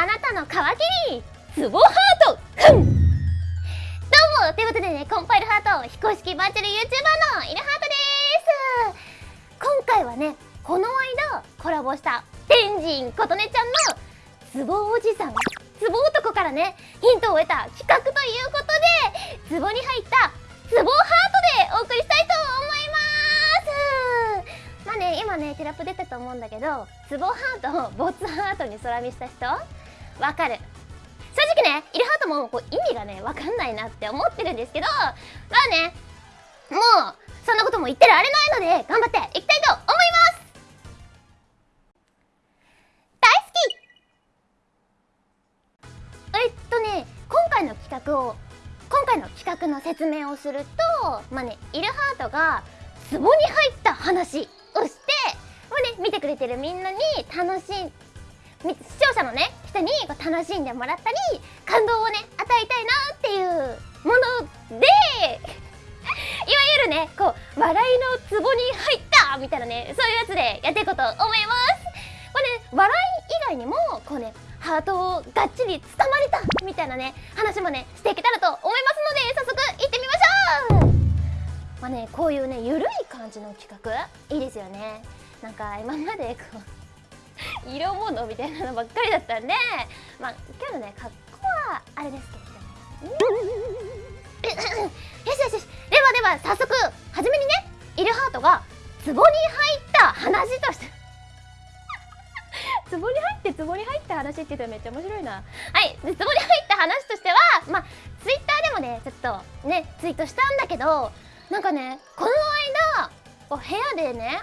あなたの皮切り。ツボハート。くん。どうも。ということでねコンパイルハート非公式バーチャル YouTuber のイルハートです。今回はねこの間コラボした天神琴音ちゃんのツボおじさんツボ男からねヒントを得た企画ということでツボに入ったツボハートでお送りしたいと思います。まあね今ねテラップ出たと思うんだけどツボハートをボツハートに空見した人わかる。正直ねイルハートもこう意味がねわかんないなって思ってるんですけどまあねもうそんなことも言ってられないので頑張っていきたいと思います。大好き。えっとね今回の企画を今回の企画の説明をするとまあねイルハートが壺に入った話をしてまあね見てくれてるみんなに楽しん視聴者のね人にこう楽しんでもらったり感動をね与えたいなっていうもので いわゆるねこう笑いのツボに入ったみたいなねそういうやつでやっていこうと思います。これね笑い以外にもこうねハートをがっちりつかまれたみたいなね話もねしていけたらと思いますので早速行ってみましょう。まあねこういうねゆるい感じの企画いいですよね。なんか今までこう色物みたいなのばっかりだったんでまあ今日のね格好はあれですけれどもよしよしよし。ではでは早速初めにねイルハートが壺に入った話として。壺に入って壺に入った話って言ったらめっちゃ面白いな。はい。で壺に入った話としてはまあツイッターでもねちょっとねツイートしたんだけどなんかねこの間部屋でね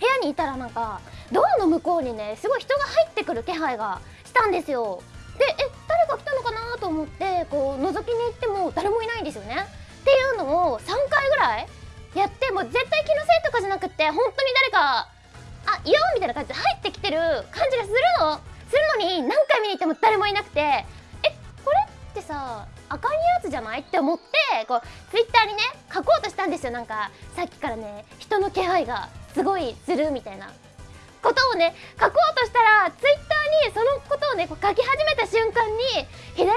部屋にいたらなんかドアの向こうにねすごい人が入ってくる気配がしたんですよ。でえ誰か来たのかなと思ってこう覗きに行っても誰もいないんですよね。っていうのを3回ぐらいやってもう絶対気のせいとかじゃなくって本当に誰かあいよみたいな感じで入ってきてる感じがするの。するのに何回見に行っても誰もいなくてえこれってさあかんやつじゃないって思ってこうツイッターにね書こうとしたんですよ。なんかさっきからね人の気配がすごいするみたいな。ことをね書こうとしたらツイッターにそのことをねこう書き始めた瞬間に左上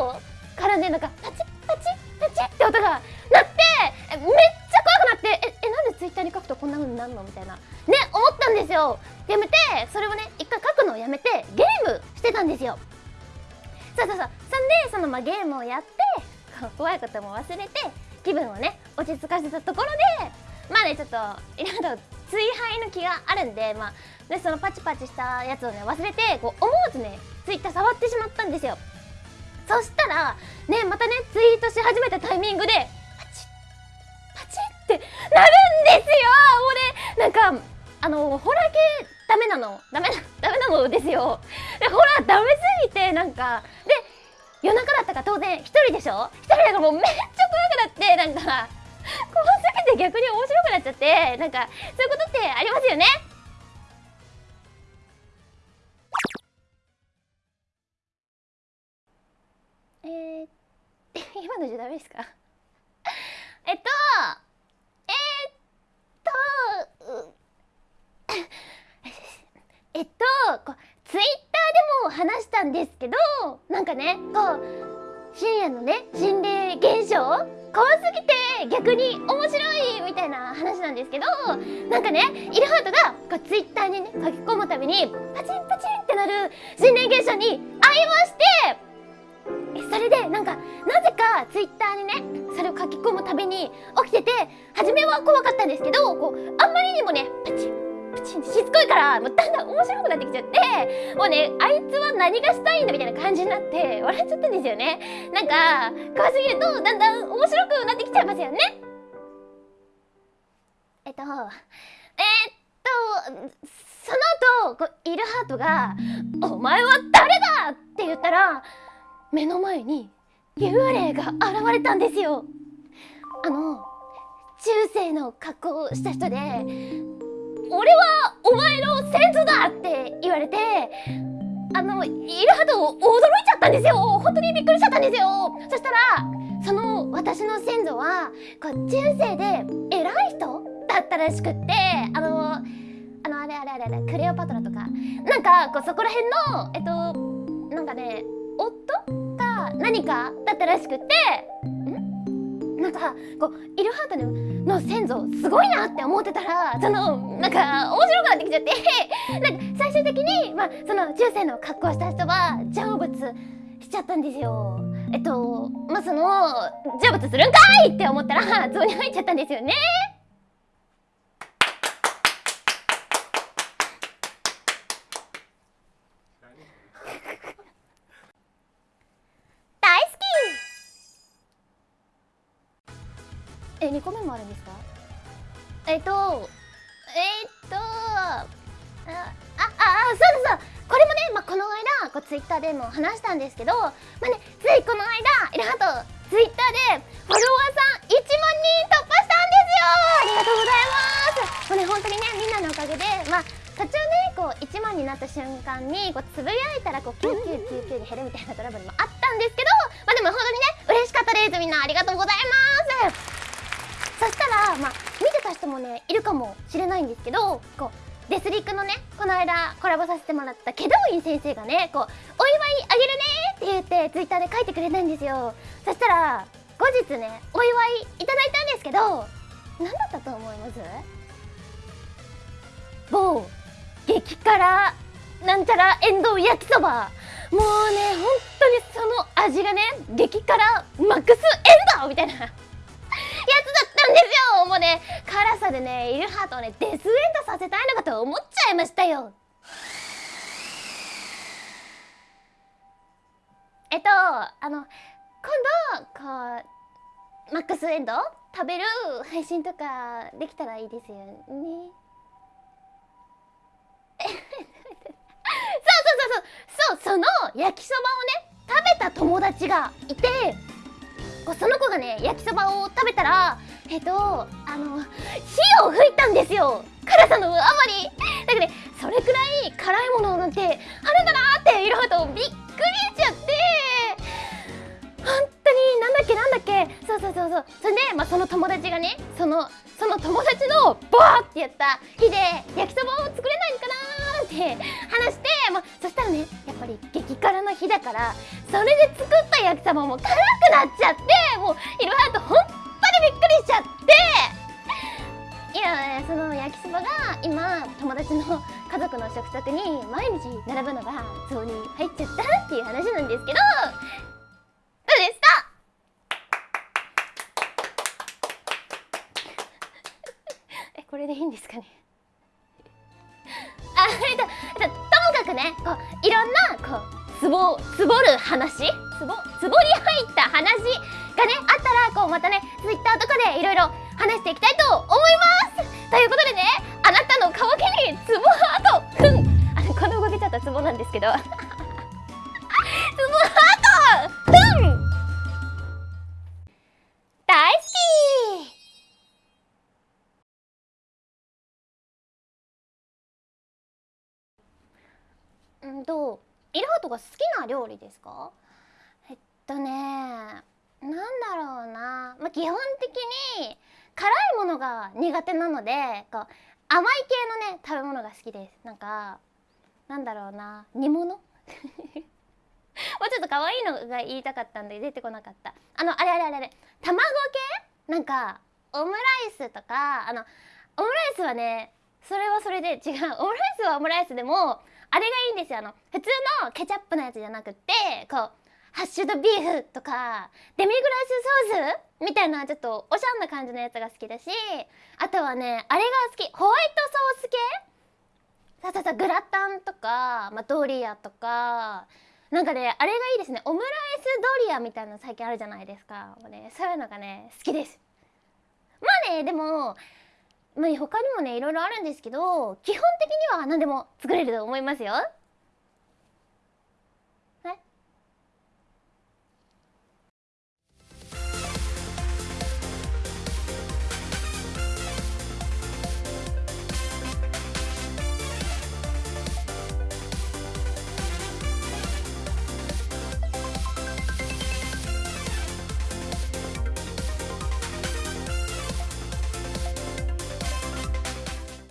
の方からねなんかパチッパチッパチッって音が鳴ってめっちゃ怖くなってええなんでツイッターに書くとこんな風になるのみたいなね思ったんですよ。やめてそれをね一回書くのをやめてゲームしてたんですよ。そうそうそう。そんでそのまあゲームをやって 怖いことも忘れて気分をね落ち着かせたところでまあねちょっといろいろ追廃の気があるんでまあでそのパチパチしたやつをね忘れてこう思わずねツイッター触ってしまったんですよ。そしたらねまたねツイートし始めたタイミングでパチッパチッってなるんですよ！もうねなんかあのホラー系ダメなのダメなダメなのですよ。でホラーダメすぎてなんかで夜中だったから当然一人でしょ？一人だからもうめっちゃ怖くなってなんか怖すぎて逆に面白くなっちゃってなんかそういうことってありますよね。えー、今のじゃダメですか？えっとえー、っと えっとこうツイッターでも話したんですけどなんかねこう深夜のね心霊現象怖すぎて逆に面白いみたいな話なんですけどなんかねイルハートがこうツイッターにね書き込むたびにパチンパチンってなる心霊現象に会いましてそれでなんかなぜかツイッターにねそれを書き込むたびに起きてて初めは怖かったんですけどこうあんまりにもねパチンプチンしつこいからもうだんだん面白くなってきちゃってもうねあいつは何がしたいんだみたいな感じになって笑っちゃったんですよねなんか怖すぎるとだんだん面白くなってきちゃいますよねえっとえっとその後こうイルハートが「お前は誰だ!」って言ったら目の前に幽霊が現れたんですよあの中世の格好をした人で俺はお前の先祖だって言われてあのイルハド驚いちゃったんですよ。本当にびっくりしちゃったんですよ。そしたらその私の先祖はこう中世で偉い人だったらしくってあのあのあれあれあれあれクレオパトラとか。なんかこうそこら辺のえっとなんかね夫か何かだったらしくてなんかこうイルハートの先祖すごいなって思ってたらそのなんか面白くなってきちゃって なんか最終的に、まあ、その中世の格好した人は成仏しちゃったんですよ。えっとまあその成仏するんかいって思ったら ゾウに入っちゃったんですよね。大好きえ二個目もあるんですか？えっとえっとあああそうだそうこれもね、まあ、この間こうツイッターでも話したんですけど、まあね、ついこの間イラハトツイッターでフォロワーさん1万人突破したんですよ。ありがとうございます。もうね本当にねみんなのおかげでまあ途中ねこう1万になった瞬間にこうつぶやいたらこう9999で減るみたいなトラブルもあったんですけどまあでも本当にね嬉しかったです。みんなありがとうございますそしたらまあ見てた人もねいるかもしれないんですけどこうデスリックのねこの間コラボさせてもらったケドウイン先生がねこう「お祝いあげるね」って言ってツイッターで書いてくれたんですよ。そしたら後日ねお祝いいただいたんですけど何だったと思います？某激辛なんちゃらエンドウ焼きそば。もうね本当にその味がね激辛マックスエンドウみたいな。ですよもうね辛さでねイルハートをねデスエンドさせたいのかと思っちゃいましたよ。えっとあの今度こうマックスエンド食べる配信とかできたらいいですよね。そうそうそうそう。そうその焼きそばをね食べた友達がいて。その子がね焼きそばを食べたらえっとあの火を吹いたんですよ。辛さのあまり。だからねそれくらい辛いものなんてあるんだなっていろいろとびっくりしちゃって。本当になんだっけなんだっけ。そうそうそうそう。それで、まあ、その友達がねそのその友達のバーってやった火で焼きそばを作れないのかなって話して、まあ、そしたらねやっぱり激辛の火だからそれで作った焼きそばも辛くなっちゃってもういろいろと本当にびっくりしちゃって。いやその焼きそばが今友達の家族の食卓に毎日並ぶのがゾウに入っちゃったっていう話なんですけど。どうですか えこれでいいんですかね？あえっと、えっと、ともかくねこういろんなこうつぼつぼる話？つぼつぼに入った話がねあったらこうまたねツイッターとかでいろいろ話していきたいと思います。ということでねあなたの渇きにツボハート。ふん。あのこの動きちょっとツボなんですけど。ツボハート。ふん。大好き。うんとイラハトが好きな料理ですか？えっとねなんだろうな、まあ、基本的に辛いものが苦手なのでこう甘い系のね食べ物が好きです。なんかなんだろうな。煮物？もうちょっと可愛いのが言いたかったんで出てこなかった。あのあれあれあれあれ。卵系？なんかオムライスとかあのオムライスはねそれはそれで違う。オムライスはオムライスでもあれがいいんですよ。あの普通のケチャップのやつじゃなくってこうハッシュドビーフとかデミグラスソースみたいなちょっとおしゃんな感じのやつが好きだしあとはねあれが好き。ホワイトソース系？さささグラタンとか、まあ、ドリアとか。なんかねあれがいいですね。オムライスドリアみたいなの最近あるじゃないですか。もう、ね、そういうのがね好きです。まあねでもまあ、他にもねいろいろあるんですけど基本的には何でも作れると思いますよ。